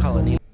Colony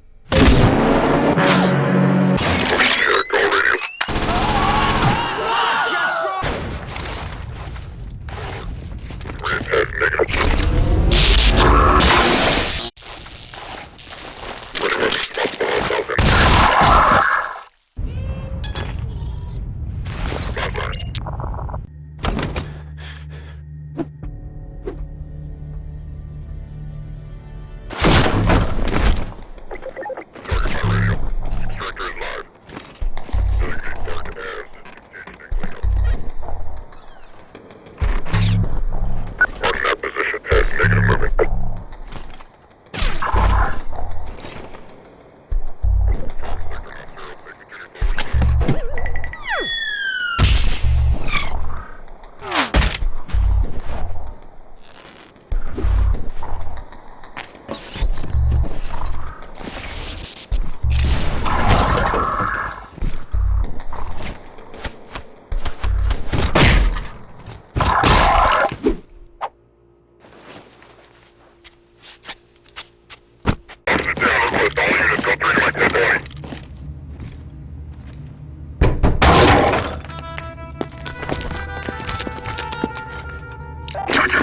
Charger.